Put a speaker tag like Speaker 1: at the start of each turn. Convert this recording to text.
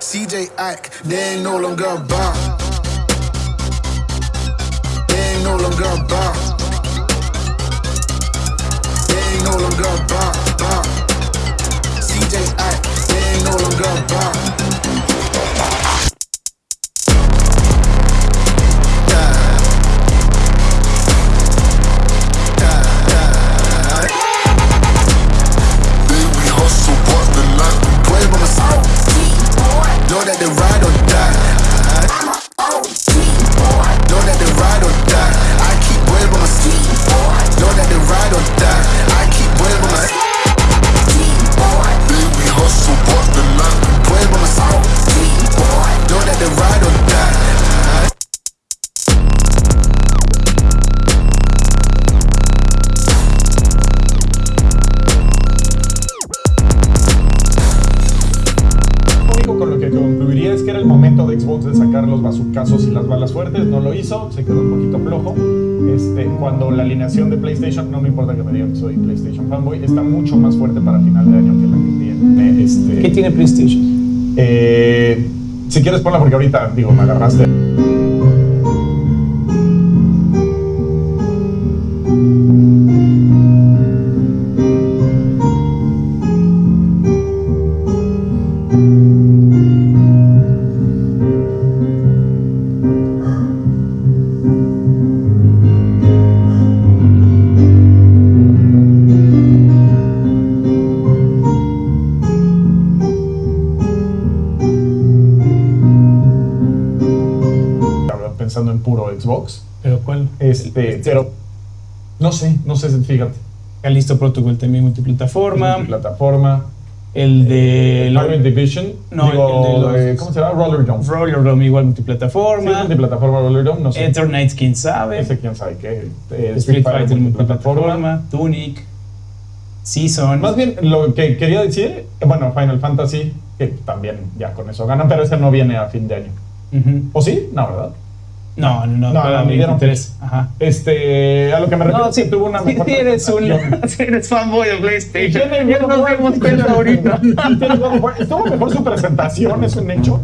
Speaker 1: CJ Ike, they ain't no longer about. They ain't no longer about.
Speaker 2: Que era el momento de Xbox de sacar los bazucazos y las balas fuertes, no lo hizo, se quedó un poquito flojo. Este, cuando la alineación de PlayStation, no me importa que me digan que soy PlayStation fanboy, está mucho más fuerte para final de año que la que tiene. Este,
Speaker 3: ¿Qué tiene PlayStation?
Speaker 2: eh, si quieres ponla porque ahorita, digo, me agarraste. Pensando en puro Xbox.
Speaker 3: ¿Pero cuál?
Speaker 2: Este, pero no sé, no sé, fíjate.
Speaker 3: Calisto Protocol también multiplataforma.
Speaker 2: Plataforma.
Speaker 3: El de...
Speaker 2: Armored Division.
Speaker 3: No,
Speaker 2: digo,
Speaker 3: el de los-
Speaker 2: eh, ¿Cómo se llama? Roller Dome.
Speaker 3: Roller Dome igual
Speaker 2: Sí,
Speaker 3: multiplataforma.
Speaker 2: multiplataforma Roller Dome, no sé.
Speaker 3: Ethernight, quién sabe.
Speaker 2: Ese quién sabe qué. Eh,
Speaker 3: Street Fighter multiplataforma. Tunic. Season.
Speaker 2: Más bien, lo que quería decir, eh, bueno, Final Fantasy, que también ya con eso ganan, pero ese no viene a fin de año.
Speaker 3: Ujú.
Speaker 2: ¿O sí? No, ¿verdad?
Speaker 3: No, no, no.
Speaker 2: No, no, me dieron
Speaker 3: 23. Ajá.
Speaker 2: Este, a lo que me refiero
Speaker 3: No, sí,
Speaker 2: tuvo una mejor
Speaker 3: sí eres un, sí eres fanboy de PlayStation. Ya nos
Speaker 2: tiene
Speaker 3: cuenta ahorita.
Speaker 2: Estuvo mejor su presentación, es un hecho.